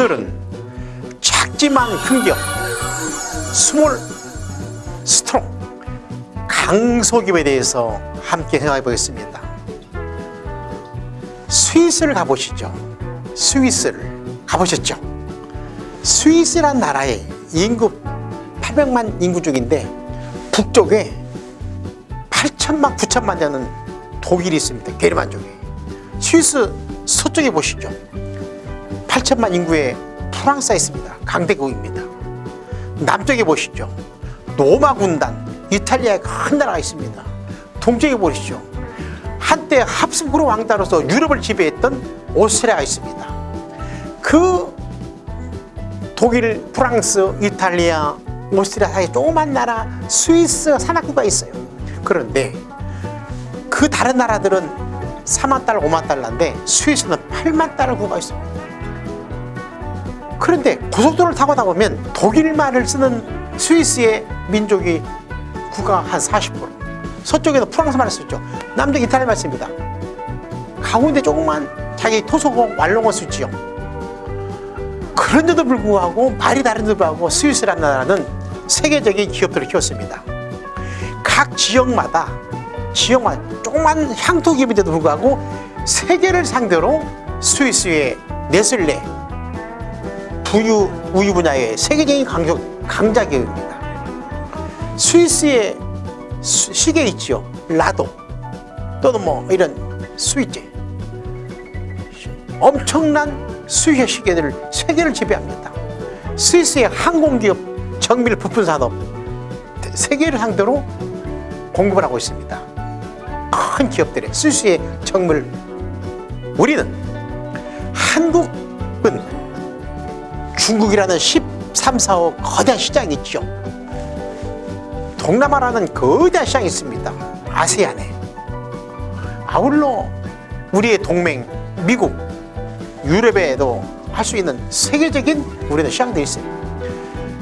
오늘은 작지만 큰 기업 small strong 강소기업에 대해서 함께 생각해 보겠습니다. 스위스를 가보시죠. 스위스를 가보셨죠? 스위스란 나라의 인구 800만 인구 중인데 북쪽에 8천만 9천만 되는 독일이 있습니다. 게르만 쪽에. 스위스 서쪽에 보시죠 8천만 인구의 프랑스가 있습니다. 강대국입니다. 남쪽에 보시죠. 로마 군단 이탈리아의 큰 나라가 있습니다. 동쪽에 보시죠. 한때 합스부르 왕따로서 유럽을 지배했던 오스트리아가 있습니다. 그 독일, 프랑스, 이탈리아, 오스트리아 사이에 조그만 나라 스위스 산악구가 있어요. 그런데 그 다른 나라들은 4만 달러, 5만 달러인데 스위스는 8만 달러 구가 있습니다 그런데 고속도로를 타고 나보면 독일말을 쓰는 스위스의 민족이 구가 한 40% 서쪽에는 프랑스말을 쓰죠. 남쪽 이탈리아말 씁니다. 가운데 조그만 자기 토속어 왈롱어 쓰지요 그런데도 불구하고 말이 다른데도 불구하고 스위스라는 나라는 세계적인 기업들을 키웠습니다. 각 지역마다 지역마다 조그만 향토 기업인데도 불구하고 세계를 상대로 스위스의 네슬레 부유 우유 분야의 세계적인 강적, 강자 기업입니다. 스위스의 수, 시계 있죠? 라도. 또는 뭐 이런 스위치. 엄청난 스위스 시계들을 세계를 지배합니다. 스위스의 항공기업 정밀 부품 산업 세계를 상대로 공급을 하고 있습니다. 큰 기업들의 스위스의 정밀 우리는 한국은 중국이라는 13, 4억 거대한 시장이 있죠. 동남아라는 거대한 시장이 있습니다. 아세안에. 아울러 우리의 동맹 미국 유럽에도 할 수 있는 세계적인 우리는 시장들이 있어요.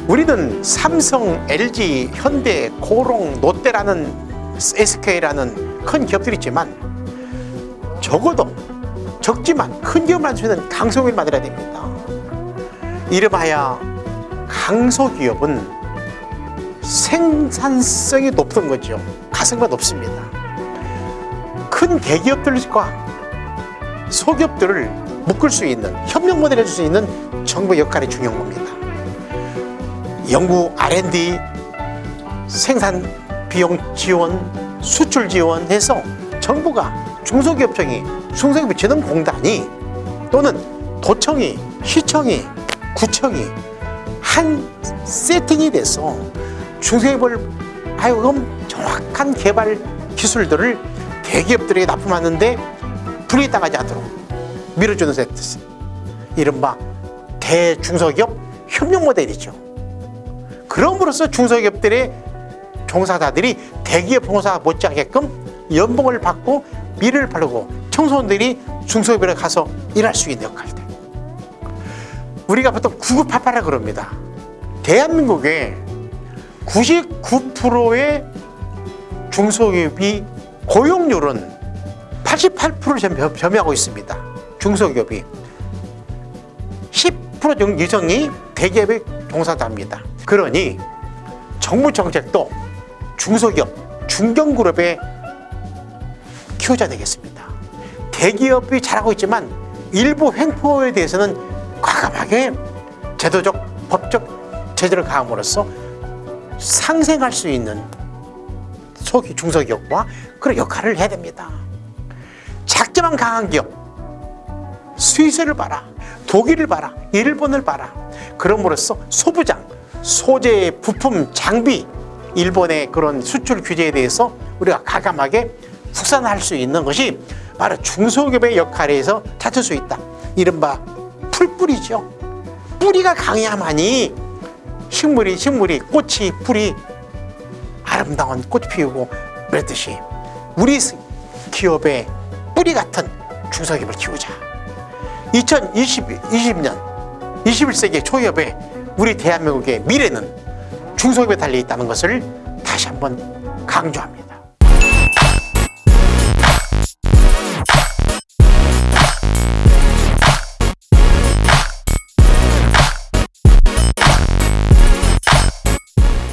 우리는 삼성, LG, 현대, 고롱, 롯데라는 SK라는 큰 기업들이 있지만 적어도 적지만 큰 기업을 만들 수 있는 강소기업을 만들어야 됩니다 이름하여 강소기업은 생산성이 높은 거죠. 가성비가 높습니다. 큰 대기업들과 소기업들을 묶을 수 있는 협력 모델 해줄 수 있는 정부의 역할이 중요한 겁니다. 연구 R&D 생산 비용 지원 수출 지원해서 정부가 중소기업청이 중소기업 재능공단이 또는 도청이 시청이 구청이 한 세팅이 돼서 중소기업을 하여금 정확한 개발 기술들을 대기업들에게 납품하는데 불이익당하지 않도록 밀어주는 세트. 이른바 대중소기업 협력 모델이죠. 그럼으로써 중소기업들의 종사자들이 대기업 종사 못지않게끔 연봉을 받고 미래를 바르고 청소년들이 중소기업에 가서 일할 수 있는 역할들 우리가 보통 9988라 그럽니다. 대한민국의 99%의 중소기업이 고용률은 88%를 점유하고 있습니다. 중소기업이. 10% 이상이 대기업의 종사자입니다. 그러니 정부 정책도 중소기업, 중견그룹에 키워줘야 되겠습니다. 대기업이 잘하고 있지만 일부 횡포에 대해서는 과감하게 제도적, 법적 제재를 가함으로써 상생할 수 있는 소기, 중소기업과 그런 역할을 해야 됩니다. 작지만 강한 기업 스위스를 봐라 독일을 봐라 일본을 봐라. 그럼으로써 소부장 소재 부품 장비 일본의 그런 수출 규제에 대해서 우리가 가감하게 국산화할 수 있는 것이 바로 중소기업의 역할에서 찾을 수 있다. 이른바 풀뿌리죠 뿌리가 강해야만이 식물이 식물이 꽃이 풀이 아름다운 꽃 피우고 그랬듯이 우리 기업의 뿌리 같은 중소기업을 키우자. 2020, 20년 21세기 초기업에 우리 대한민국의 미래는 중소기업에 달려있다는 것을 다시 한번 강조합니다